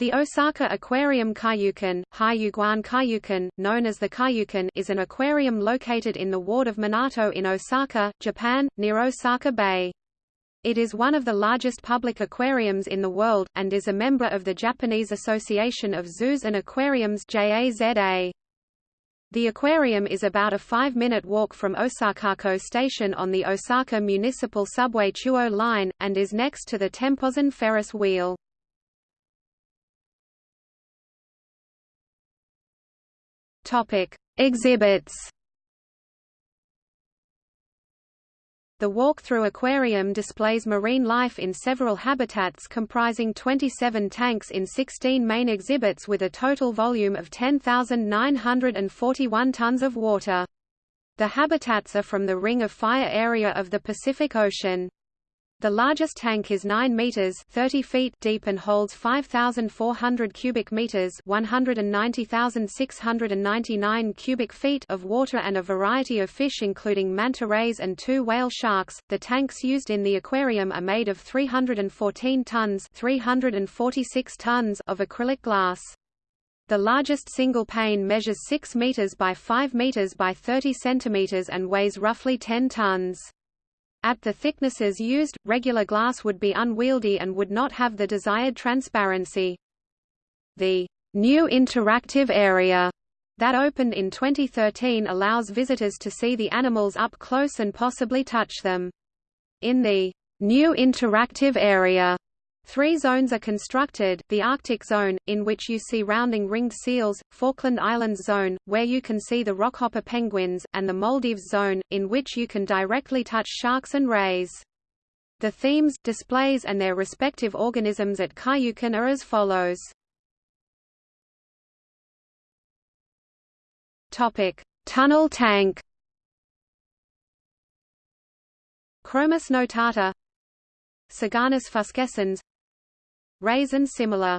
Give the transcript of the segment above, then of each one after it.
The Osaka Aquarium Kaiyukan, Haiyuguan Kaiyukan, known as the Kaiyukan is an aquarium located in the ward of Minato in Osaka, Japan, near Osaka Bay. It is one of the largest public aquariums in the world, and is a member of the Japanese Association of Zoos and Aquariums JAZA. The aquarium is about a five-minute walk from Osakako Station on the Osaka Municipal Subway Chuo Line, and is next to the Tempozan Ferris wheel. Topic: Exhibits. The walk-through aquarium displays marine life in several habitats comprising 27 tanks in 16 main exhibits with a total volume of 10,941 tons of water. The habitats are from the Ring of Fire area of the Pacific Ocean. The largest tank is 9 meters 30 feet deep and holds 5400 cubic meters 190,699 cubic feet of water and a variety of fish including manta rays and two whale sharks. The tanks used in the aquarium are made of 314 tons 346 tons of acrylic glass. The largest single pane measures 6 meters by 5 meters by 30 centimeters and weighs roughly 10 tons. At the thicknesses used, regular glass would be unwieldy and would not have the desired transparency. The new interactive area that opened in 2013 allows visitors to see the animals up close and possibly touch them. In the new interactive area, Three zones are constructed, the Arctic zone, in which you see rounding ringed seals, Falkland Islands zone, where you can see the rockhopper penguins, and the Maldives zone, in which you can directly touch sharks and rays. The themes, displays and their respective organisms at Kaiyukan are as follows. Tunnel tank. Chromis notata Siganus fuscescens Raisin similar.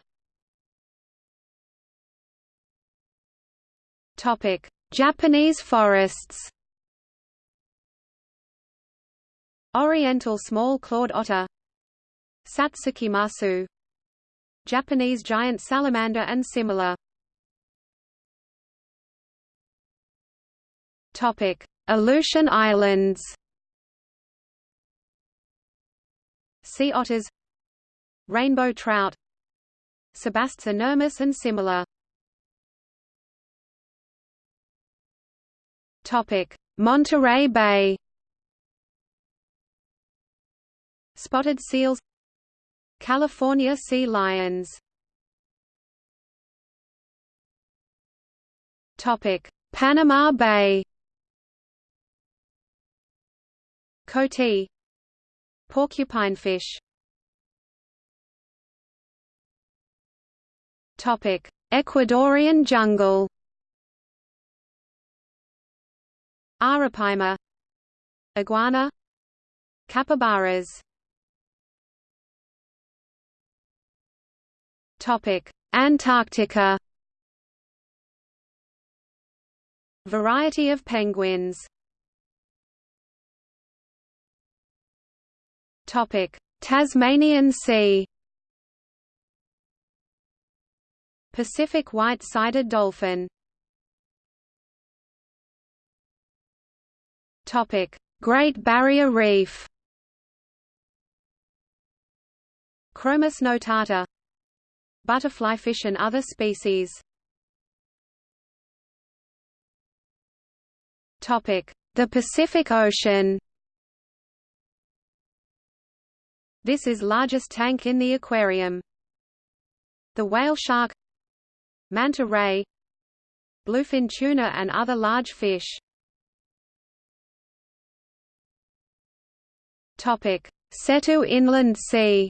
Topic: Japanese forests. Oriental small clawed otter. Satsuki masu. Japanese giant salamander and similar. Topic: Aleutian Islands. Sea otters rainbow trout Sebastes inermis and similar. Topic: Monterey Bay. Spotted seals California sea lions. Topic: Panama Bay. Coati Porcupinefish Topic: Ecuadorian jungle. Arapaima, iguana, capybaras. Topic: Antarctica. Variety of penguins. Topic: Tasmanian Sea. Pacific white-sided dolphin. Topic Great Barrier Reef. Chromis notata. Butterflyfish and other species. Topic The Pacific Ocean. This is largest tank in the aquarium. The whale shark manta ray bluefin tuna and other large fish. Topic: Seto Inland Sea.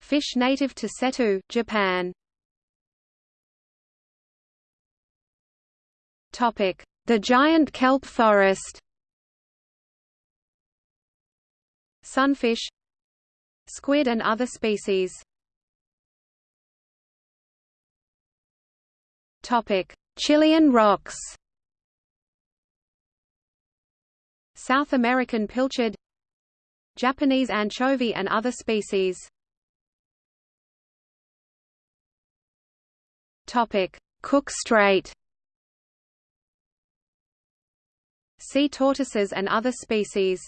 Fish native to Seto, Japan. Topic: The giant kelp forest. Sunfish, squid and other species. Topic: Chilean rocks. South American pilchard Japanese anchovy and other species. Topic: Cook Strait. Sea tortoises and other species.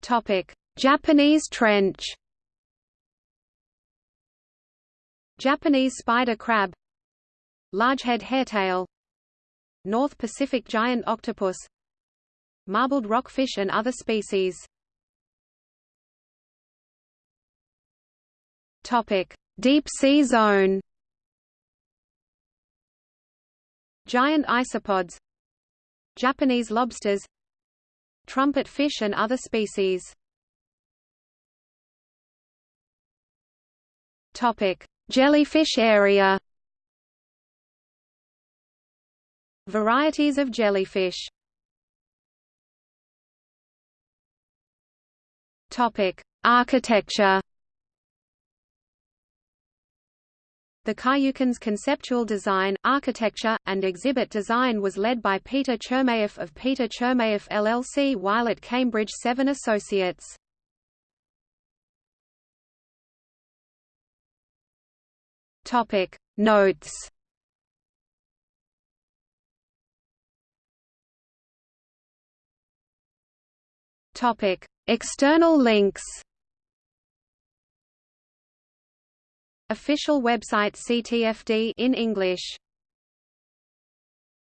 Topic: Japanese trench. Japanese spider crab Largehead hairtail North Pacific giant octopus Marbled rockfish and other species Topic: Deep sea zone. Giant isopods. Japanese lobsters. Trumpet fish and other species. Topic: Jellyfish area. Varieties of jellyfish. Topic: Architecture. The Kaiyukan's conceptual design, architecture, and exhibit design was led by Peter Chermayeff of Peter Chermayeff LLC while at Cambridge Seven Associates. Topic. Notes. Topic. External links. Official website CTFD in English